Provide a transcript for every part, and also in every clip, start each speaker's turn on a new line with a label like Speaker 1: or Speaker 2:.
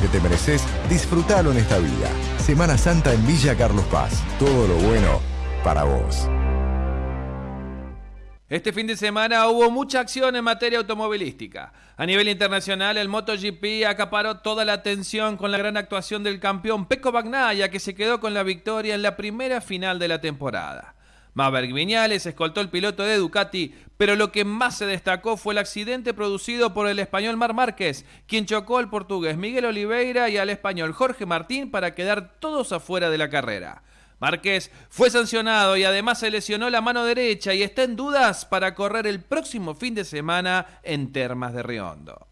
Speaker 1: que te mereces, disfrútalo en esta vida. Semana Santa en Villa Carlos Paz. Todo lo bueno para vos.
Speaker 2: Este fin de semana hubo mucha acción en materia automovilística. A nivel internacional, el MotoGP acaparó toda la atención con la gran actuación del campeón Pecco Bagnaia, que se quedó con la victoria en la primera final de la temporada. Maverick Viñales escoltó el piloto de Ducati, pero lo que más se destacó fue el accidente producido por el español Mar Márquez, quien chocó al portugués Miguel Oliveira y al español Jorge Martín para quedar todos afuera de la carrera. Márquez fue sancionado y además se lesionó la mano derecha y está en dudas para correr el próximo fin de semana en Termas de Riondo.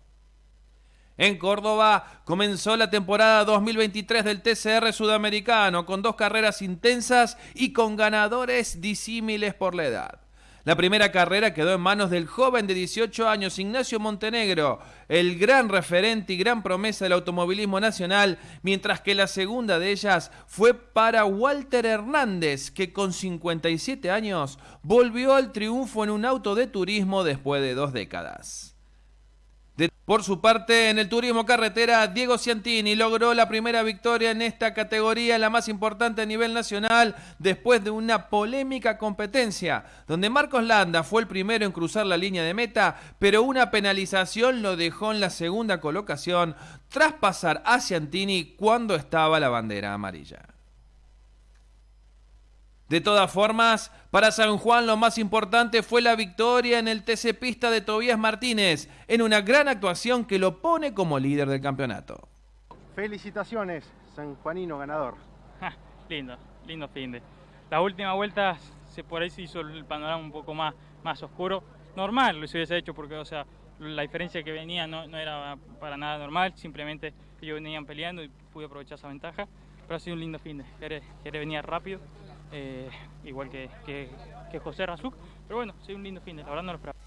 Speaker 2: En Córdoba comenzó la temporada 2023 del TCR sudamericano con dos carreras intensas y con ganadores disímiles por la edad. La primera carrera quedó en manos del joven de 18 años Ignacio Montenegro, el gran referente y gran promesa del automovilismo nacional, mientras que la segunda de ellas fue para Walter Hernández, que con 57 años volvió al triunfo en un auto de turismo después de dos décadas. Por su parte, en el turismo carretera, Diego Ciantini logró la primera victoria en esta categoría, la más importante a nivel nacional, después de una polémica competencia, donde Marcos Landa fue el primero en cruzar la línea de meta, pero una penalización lo dejó en la segunda colocación tras pasar a Ciantini cuando estaba la bandera amarilla. De todas formas, para San Juan lo más importante fue la victoria en el TC Pista de Tobías Martínez, en una gran actuación que lo pone como líder del campeonato.
Speaker 3: Felicitaciones, San Juanino ganador.
Speaker 4: lindo, lindo fin de. La última vuelta se por ahí se hizo el panorama un poco más, más oscuro. Normal lo hubiese hecho porque, o sea, la diferencia que venía no, era para nada normal, simplemente ellos venían peleando y pude aprovechar esa ventaja. Pero ha sido un lindo fin de. Quiere, quiere venir rápido eh, igual que, que, José Razuk. Pero bueno, sí, un lindo fin, la verdad no lo esperaba.